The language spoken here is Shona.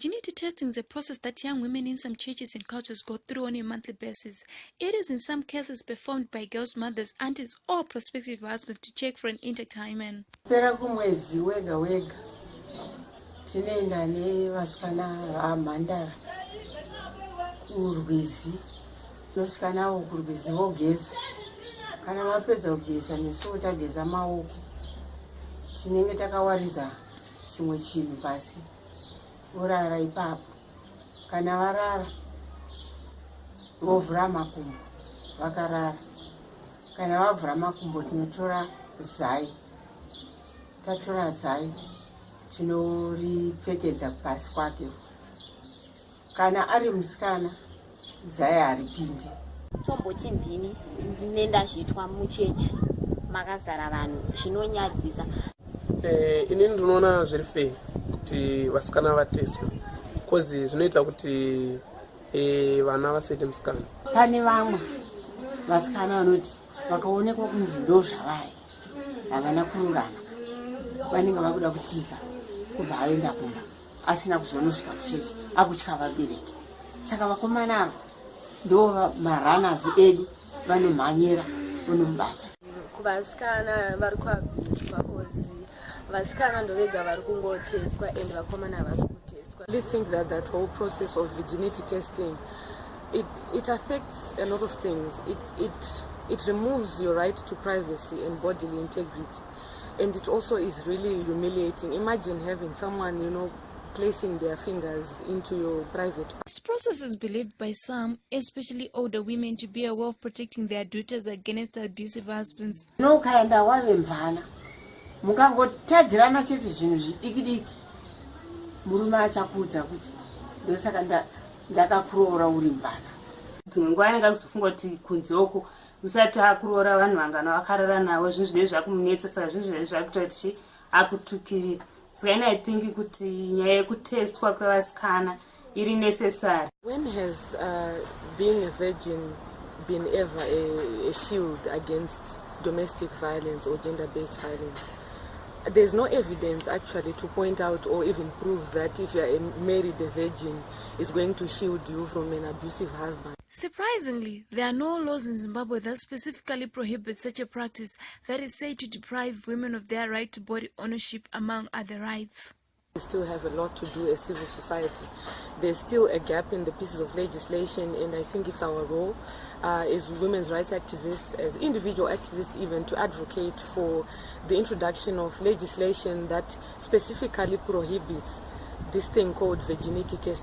Virginity testing is a process that young women in some churches and cultures go through on a monthly basis. It is in some cases performed by girls' mothers, aunties, or prospective husbands to check for an intact hymen. pera kumwedzi chimwe chinhu pasi vorara ipapo. Kana varara vovhura makumbo vakarara. Kana vavhura makumbo tinotora zai. Tatora zai tinoripfekedza pasi kwake. Kana ari musikana zai haripindi tombochindini nendazvitwa muchechi. Makazara vanhu chinonyadzisa. Eh, inini ndinoona zviri fei kuti vasikana vateswe bcause zvinoita kuti eh, vana vasaite musikana pane vamwe vasikana vanoti vakaonekwa kunzi ndo zvavari havana kururama. Vanenge vakuda kutiza kubva aenda kumba asina kuzonosvika kuchechi akutya vabereki. Saka vakomana ava ndo maranas edu vanomhanyira vonomubata kuvasikana vari kuabhitwa kozi vasikana ndo vega vari kungotestwa and vakomana havasi kutestwa really think that that whole process of virginity testing it, it affects a lot of things. It, it, it removes your right to privacy and bodily integrity. And it also is really humiliating. Imagine having someone you know placing their fingers into your private This process is believed by some, especially older women, to be a way of protecting their daughters against abusive husbands. no ukaenda wave mvana mukangotadzirana chete zvinhu zvidiki diki murume achakuudza kuti ndosaka nda- ndakakuroora uri mvana. Dzimwe nguva anenge akuzofunga kuti kunzeko usati akuroora vanhu vangana vakarara navo zvinhu zvinei zvakumunetsa saka zvinhu zvinei zvakuita kuti chi akutukirira saka ini i think kuti nyaya yekutestwa kwevasikana iri necessary. When has uh, being a virgin been ever a, a shield against domestic violence or gender-based violence there's no evidence actually to point out or even prove that if you're a married a virgin is going to shield you from an abusive husband Surprisingly, there are no laws in Zimbabwe that specifically prohibit such a practice that is said to deprive women of their right to body ownership, among other rights. We still have a lot to do as civil society. There's still a gap in the pieces of legislation and i think it's our role uh, as women's rights activists as individual activists even to advocate for the introduction of legislation that specifically prohibits this thing called virginity test